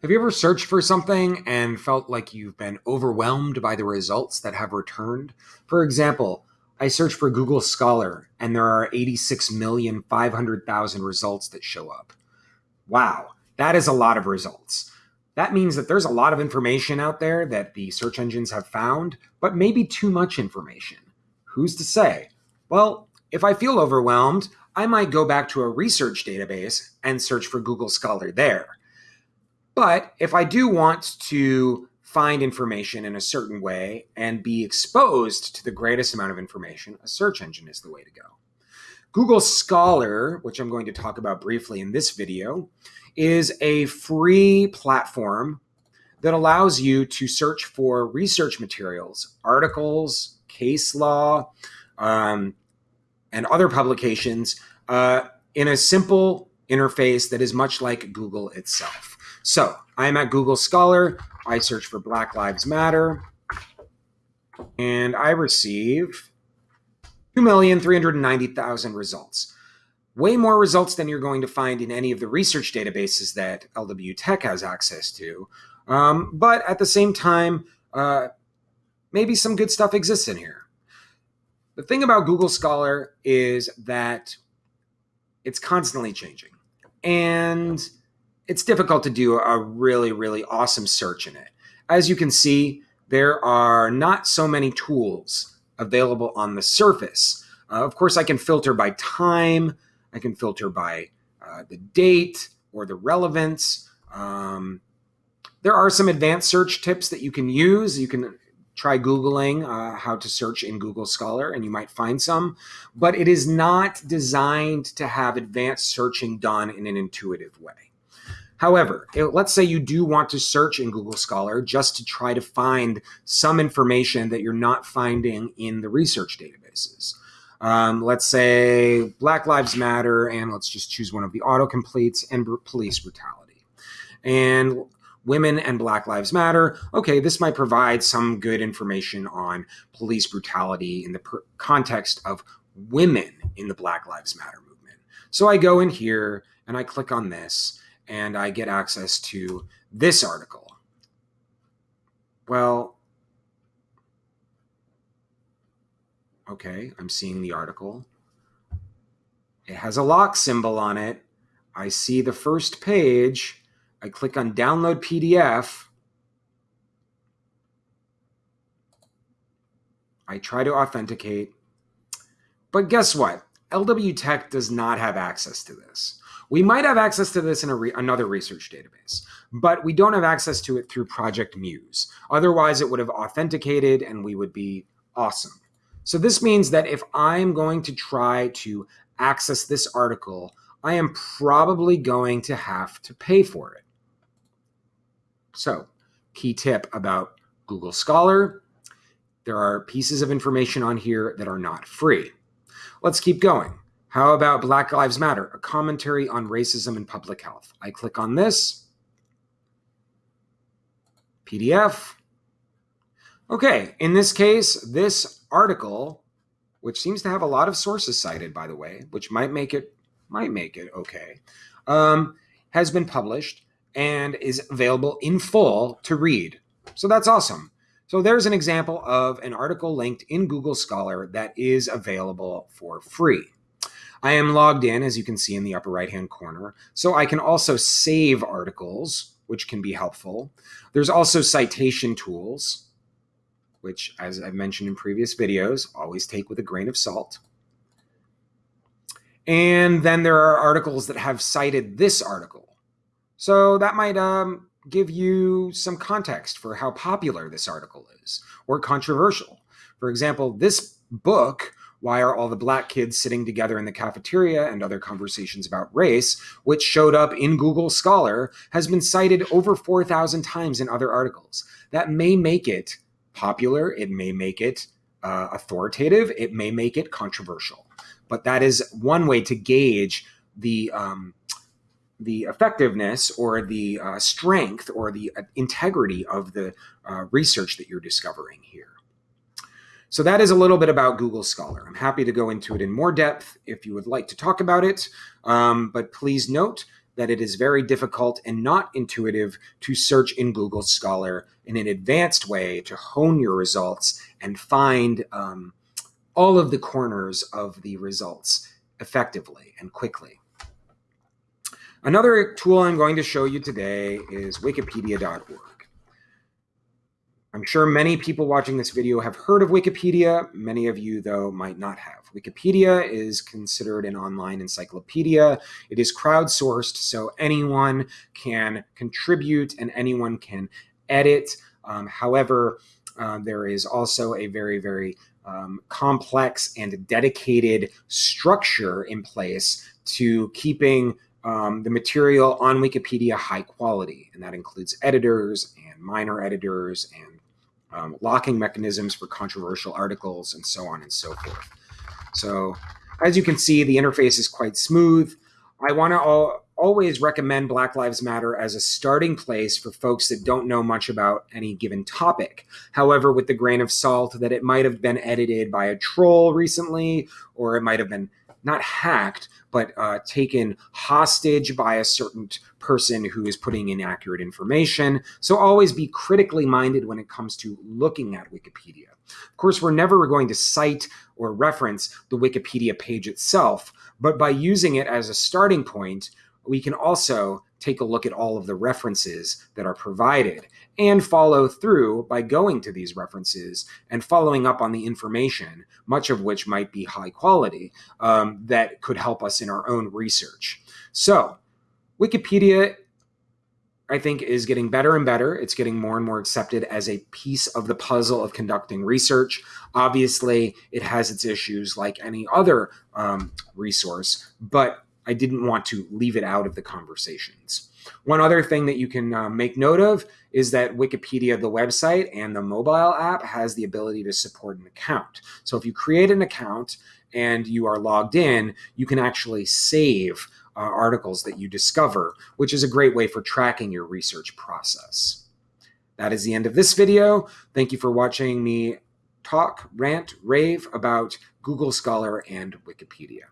Have you ever searched for something and felt like you've been overwhelmed by the results that have returned? For example, I searched for Google Scholar and there are 86,500,000 results that show up. Wow, that is a lot of results. That means that there's a lot of information out there that the search engines have found, but maybe too much information. Who's to say? Well, if I feel overwhelmed, I might go back to a research database and search for Google Scholar there. But if I do want to find information in a certain way and be exposed to the greatest amount of information, a search engine is the way to go. Google Scholar, which I'm going to talk about briefly in this video, is a free platform that allows you to search for research materials, articles, case law, um, and other publications uh, in a simple interface that is much like Google itself. So I'm at Google Scholar. I search for Black Lives Matter, and I receive 2,390,000 results. Way more results than you're going to find in any of the research databases that LW Tech has access to. Um, but at the same time, uh, maybe some good stuff exists in here. The thing about Google Scholar is that it's constantly changing. And it's difficult to do a really, really awesome search in it. As you can see, there are not so many tools available on the surface. Uh, of course, I can filter by time, I can filter by uh, the date or the relevance. Um, there are some advanced search tips that you can use. You can try Googling uh, how to search in Google Scholar and you might find some, but it is not designed to have advanced searching done in an intuitive way. However, let's say you do want to search in Google Scholar just to try to find some information that you're not finding in the research databases. Um, let's say Black Lives Matter, and let's just choose one of the autocompletes and police brutality. And women and Black Lives Matter. Okay, this might provide some good information on police brutality in the context of women in the Black Lives Matter movement. So I go in here and I click on this and I get access to this article. Well, okay, I'm seeing the article. It has a lock symbol on it. I see the first page. I click on download PDF. I try to authenticate. But guess what? LW Tech does not have access to this. We might have access to this in re another research database, but we don't have access to it through Project Muse. Otherwise, it would have authenticated and we would be awesome. So this means that if I'm going to try to access this article, I am probably going to have to pay for it. So, key tip about Google Scholar there are pieces of information on here that are not free. Let's keep going. How about Black Lives Matter, a commentary on racism and public health? I click on this. PDF. Okay, in this case, this article, which seems to have a lot of sources cited, by the way, which might make it might make it okay, um, has been published and is available in full to read. So that's awesome. So there's an example of an article linked in Google Scholar that is available for free. I am logged in, as you can see in the upper right hand corner, so I can also save articles, which can be helpful. There's also citation tools, which, as I've mentioned in previous videos, always take with a grain of salt. And then there are articles that have cited this article. So that might um, give you some context for how popular this article is or controversial. For example, this book why Are All the Black Kids Sitting Together in the Cafeteria and Other Conversations About Race, which showed up in Google Scholar, has been cited over 4,000 times in other articles. That may make it popular, it may make it uh, authoritative, it may make it controversial. But that is one way to gauge the. Um, the effectiveness or the uh, strength or the uh, integrity of the uh, research that you're discovering here. So that is a little bit about Google Scholar. I'm happy to go into it in more depth if you would like to talk about it. Um, but please note that it is very difficult and not intuitive to search in Google Scholar in an advanced way to hone your results and find um, all of the corners of the results effectively and quickly. Another tool I'm going to show you today is wikipedia.org. I'm sure many people watching this video have heard of Wikipedia. Many of you, though, might not have. Wikipedia is considered an online encyclopedia. It is crowdsourced, so anyone can contribute and anyone can edit. Um, however, uh, there is also a very, very um, complex and dedicated structure in place to keeping um, the material on Wikipedia high quality, and that includes editors and minor editors and um, locking mechanisms for controversial articles, and so on and so forth. So as you can see, the interface is quite smooth. I want to al always recommend Black Lives Matter as a starting place for folks that don't know much about any given topic. However, with the grain of salt that it might have been edited by a troll recently, or it might have been not hacked, but uh, taken hostage by a certain person who is putting inaccurate information. So always be critically minded when it comes to looking at Wikipedia. Of course, we're never going to cite or reference the Wikipedia page itself, but by using it as a starting point, we can also take a look at all of the references that are provided and follow through by going to these references and following up on the information, much of which might be high quality, um, that could help us in our own research. So, Wikipedia, I think, is getting better and better. It's getting more and more accepted as a piece of the puzzle of conducting research. Obviously, it has its issues like any other um, resource, but I didn't want to leave it out of the conversations. One other thing that you can uh, make note of is that Wikipedia, the website, and the mobile app has the ability to support an account. So if you create an account and you are logged in, you can actually save uh, articles that you discover, which is a great way for tracking your research process. That is the end of this video. Thank you for watching me talk, rant, rave about Google Scholar and Wikipedia.